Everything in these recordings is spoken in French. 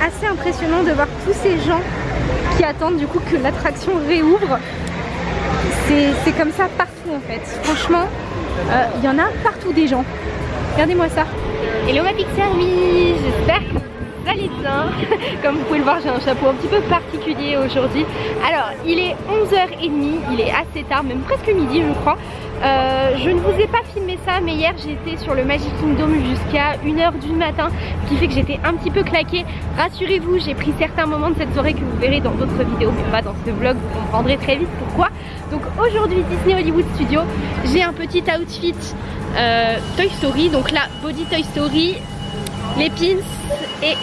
assez impressionnant de voir tous ces gens qui attendent du coup que l'attraction réouvre. C'est comme ça partout en fait. Franchement, euh, il y en a partout des gens. Regardez-moi ça. Hello ma petite service, j'espère que vous allez bien. Comme vous pouvez le voir, j'ai un chapeau un petit peu particulier aujourd'hui. Alors, il est 11h30, il est assez tard, même presque midi je crois. Euh, je ne vous ai pas filmé ça mais hier j'étais sur le Magic Kingdom jusqu'à 1h du matin ce qui fait que j'étais un petit peu claquée. Rassurez-vous j'ai pris certains moments de cette soirée que vous verrez dans d'autres vidéos mais pas dans ce vlog vous comprendrez très vite pourquoi. Donc aujourd'hui Disney Hollywood Studio j'ai un petit outfit euh, Toy Story. Donc là body Toy Story les pins et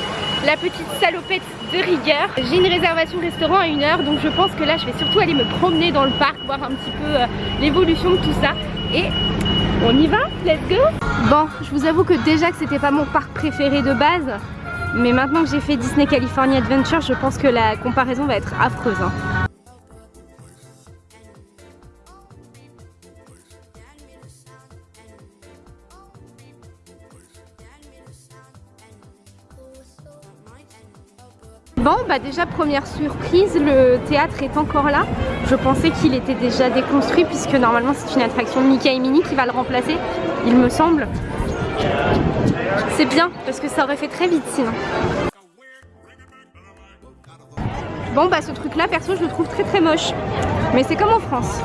la petite salopette de rigueur. J'ai une réservation restaurant à une heure donc je pense que là je vais surtout aller me promener dans le parc, voir un petit peu euh, l'évolution de tout ça et on y va, let's go Bon, je vous avoue que déjà que c'était pas mon parc préféré de base mais maintenant que j'ai fait Disney California Adventure je pense que la comparaison va être affreuse. Hein. Bon bah déjà première surprise, le théâtre est encore là. Je pensais qu'il était déjà déconstruit puisque normalement c'est une attraction Mickey et Minnie qui va le remplacer, il me semble. C'est bien parce que ça aurait fait très vite sinon. Bon bah ce truc là perso je le trouve très très moche. Mais c'est comme en France.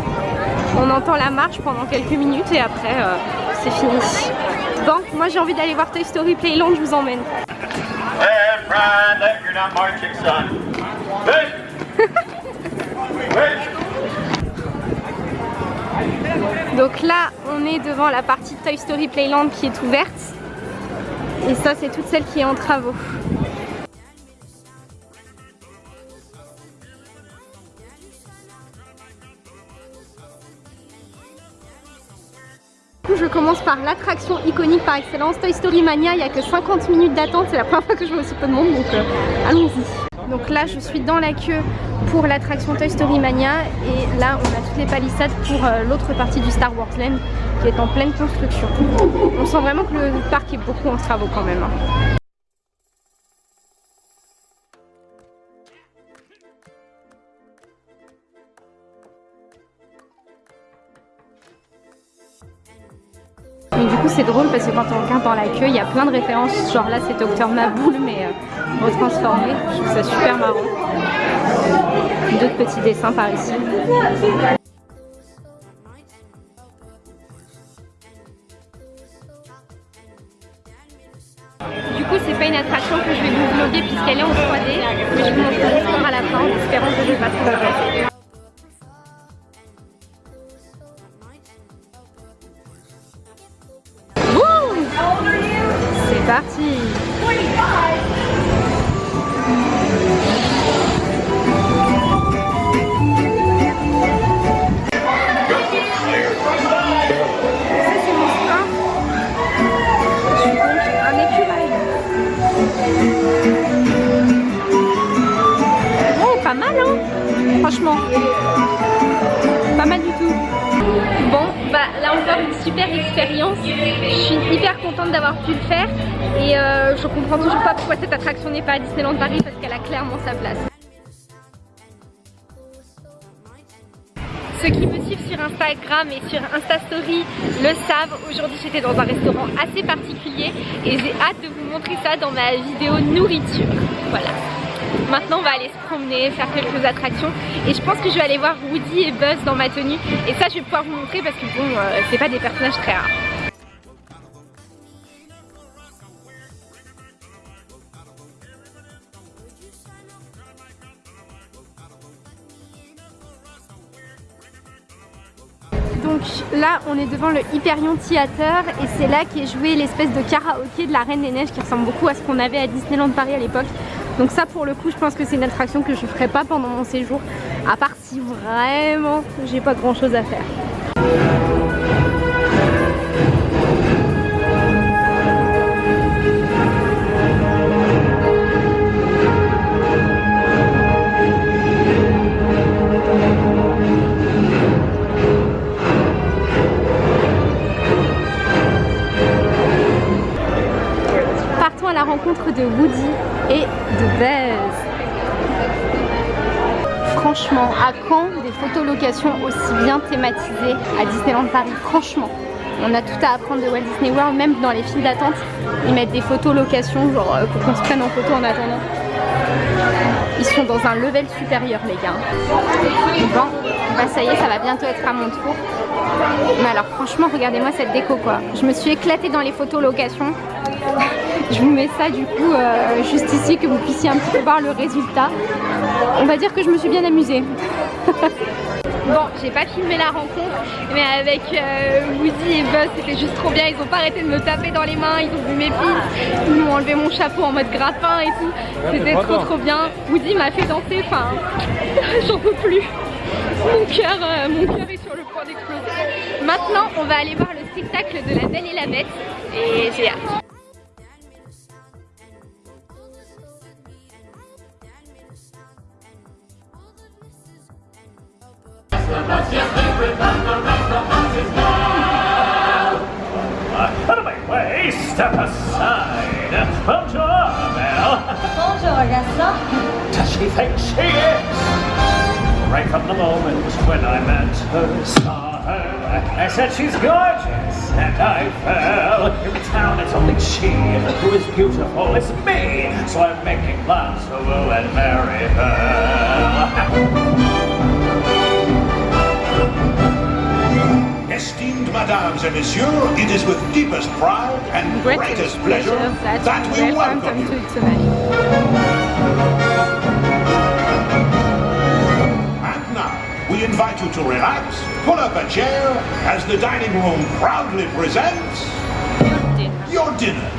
On entend la marche pendant quelques minutes et après euh, c'est fini. Bon moi j'ai envie d'aller voir Toy Story Playland, je vous emmène. Donc là, on est devant la partie Toy Story Playland qui est ouverte. Et ça, c'est toute celle qui est en travaux. Commence par l'attraction iconique par excellence, Toy Story Mania. Il n'y a que 50 minutes d'attente, c'est la première fois que je vois aussi peu de monde, donc euh, allons-y. Donc là, je suis dans la queue pour l'attraction Toy Story Mania et là, on a toutes les palissades pour euh, l'autre partie du Star Wars Land qui est en pleine construction. On sent vraiment que le parc est beaucoup en travaux quand même. Hein. Coup c'est drôle parce que quand on regarde dans la queue, il y a plein de références. Genre là c'est Docteur Maboule mais euh, retransformé. Je trouve ça super marrant. D'autres petits dessins par ici. Du coup c'est pas une attraction que je vais vous vlogger puisqu'elle est en 3D mais je vous montrerai l'histoire à la fin en espérant que je vais pas trop d'avoir pu le faire et euh, je comprends toujours pas pourquoi cette attraction n'est pas à Disneyland Paris parce qu'elle a clairement sa place. Ceux qui me suivent sur Instagram et sur Instastory le savent, aujourd'hui j'étais dans un restaurant assez particulier et j'ai hâte de vous montrer ça dans ma vidéo nourriture. Voilà. Maintenant on va aller se promener, faire quelques attractions et je pense que je vais aller voir Woody et Buzz dans ma tenue et ça je vais pouvoir vous montrer parce que bon euh, c'est pas des personnages très rares. Là on est devant le Hyperion Theater et c'est là qu'est joué l'espèce de karaoké de la Reine des Neiges qui ressemble beaucoup à ce qu'on avait à Disneyland Paris à l'époque. Donc ça pour le coup je pense que c'est une attraction que je ferai pas pendant mon séjour à part si vraiment j'ai pas grand chose à faire. Rencontre de Woody et de Buzz. Franchement, à quand des photolocations aussi bien thématisées à Disneyland Paris Franchement, on a tout à apprendre de Walt Disney World, même dans les files d'attente, ils mettent des photolocations genre euh, pour qu'on se prenne en photo en attendant. Ils sont dans un level supérieur les gars. Bon, bah ça y est, ça va bientôt être à mon tour. Mais alors franchement, regardez-moi cette déco quoi. Je me suis éclatée dans les photos locations. Je vous mets ça du coup euh, juste ici que vous puissiez un petit peu voir le résultat. On va dire que je me suis bien amusée. Bon, j'ai pas filmé la rencontre, mais avec euh, Woody et Buzz, c'était juste trop bien. Ils ont pas arrêté de me taper dans les mains, ils ont vu mes pins, ils m'ont enlevé mon chapeau en mode grappin et tout. C'était trop trop bien. Woody m'a fait danser, enfin, j'en peux plus. Mon cœur, euh, mon cœur est sur le point d'exploser. Maintenant, on va aller voir le spectacle de la Belle et la Bête et j'ai hâte. Out of my way, step aside. Bonjour, Belle. Bonjour, Gaston. Does she think she is? Right from the moment when I met her, saw her, I said she's gorgeous, and I fell. In town, it's only she who is beautiful. It's me, so I'm making plans to woo and marry her. mesdames et messieurs, it is with deepest pride and greatest pleasure that we welcome you. And now, we invite you to relax, pull up a chair, as the dining room proudly presents your dinner.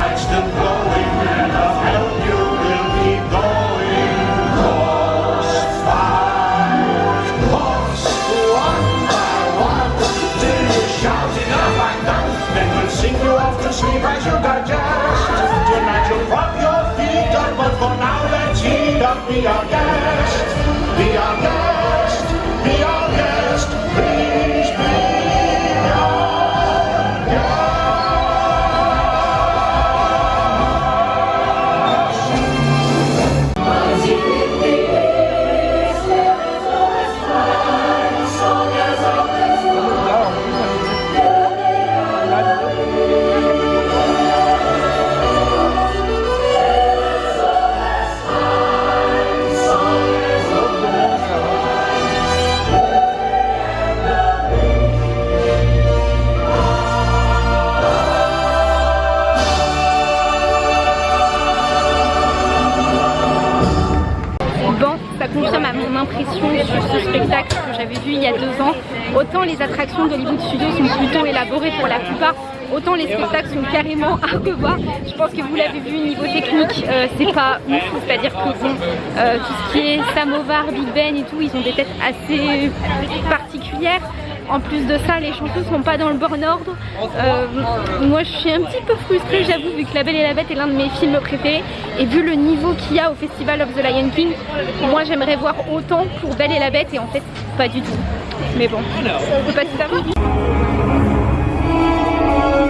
I'm still going, and Be our guest, sur ce spectacle que j'avais vu il y a deux ans. Autant les attractions d'Hollywood Studios sont plutôt élaborées pour la plupart, autant les spectacles sont carrément à revoir. Je pense que vous l'avez vu, niveau technique, euh, c'est pas ouf. C'est-à-dire que bon, euh, tout ce qui est Samovar, Big Ben et tout, ils ont des têtes assez particulières. En plus de ça, les chansons sont pas dans le bon ordre. Euh, moi, je suis un petit peu frustrée, j'avoue, vu que La Belle et la Bête est l'un de mes films préférés. Et vu le niveau qu'il y a au Festival of the Lion King, moi, j'aimerais voir autant pour Belle et la Bête. Et en fait, pas du tout. Mais bon, on peut pas tout savoir.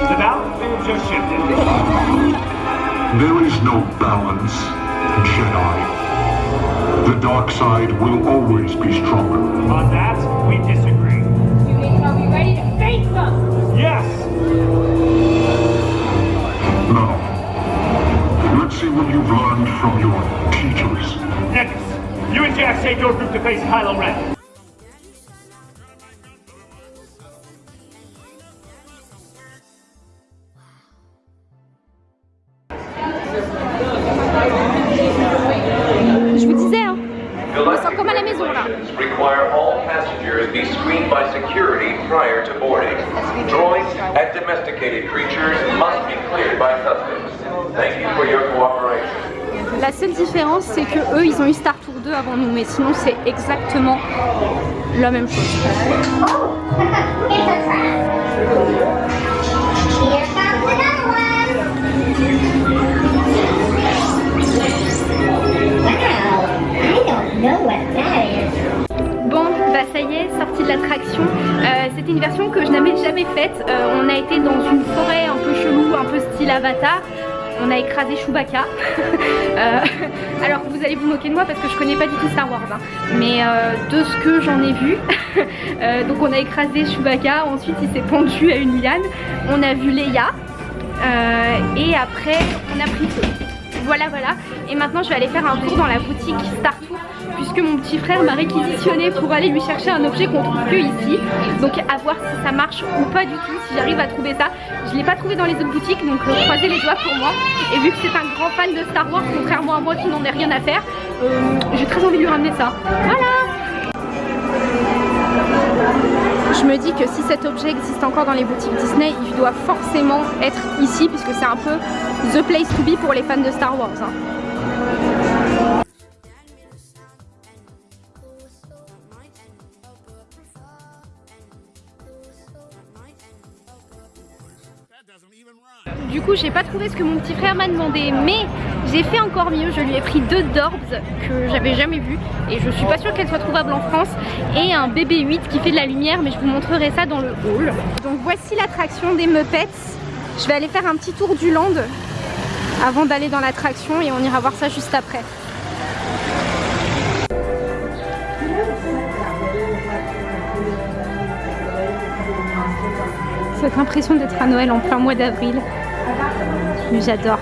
The battlefields are shifted. There is no balance, Jedi. The dark side will always be stronger. On that, we disagree. Ready to face them? Yes! Now, let's see what you've learned from your teachers. Next, you and Jack take your group to face Kylo Ren. Je vous disais, hein, je me sens comme à la maison là. Be screened by security prior to boarding. Droids and domesticated creatures must be cleared by customs. Thank you for your cooperation. La seule différence, c'est que eux, ils ont eu Star Tour 2 avant nous, mais sinon, c'est exactement la même chose. Oh, it's a trap. Here comes another one. Wow, I don't know what that est, sortie de l'attraction. Euh, c'était une version que je n'avais jamais faite. Euh, on a été dans une forêt un peu chelou, un peu style Avatar. On a écrasé Chewbacca. Euh, alors vous allez vous moquer de moi parce que je connais pas du tout Star Wars. hein. Mais de ce que j'en ai vu, donc on a écrasé Chewbacca. Ensuite il s'est pendu à une liane. On a vu Leia. Et après on a pris feu. Voilà voilà. Et maintenant je vais aller faire un tour dans la boutique Star Tour puisque mon petit frère m'a réquisitionné pour aller lui chercher un objet qu'on trouve que ici. Donc à voir si ça marche ou pas du tout, si j'arrive à trouver ça. Je l'ai pas trouvé dans les autres boutiques, donc euh, croisez les doigts pour moi. Et vu que c'est un grand fan de Star Wars, contrairement à moi qui n'en ai rien à faire, euh, j'ai très envie de lui ramener ça. Voilà je me dis que si cet objet existe encore dans les boutiques Disney, il doit forcément être ici puisque c'est un peu the place to be pour les fans de Star Wars. hein. J'ai pas trouvé ce que mon petit frère m'a demandé, mais j'ai fait encore mieux. Je lui ai pris deux Dorbs que j'avais jamais vu et je suis pas sûre qu'elles soient trouvables en France et un BB-8 qui fait de la lumière, mais je vous montrerai ça dans le hall. Donc voici l'attraction des Muppets. Je vais aller faire un petit tour du land avant d'aller dans l'attraction et on ira voir ça juste après. Cette impression d'être à Noël en plein mois d'avril. Mais J'adore.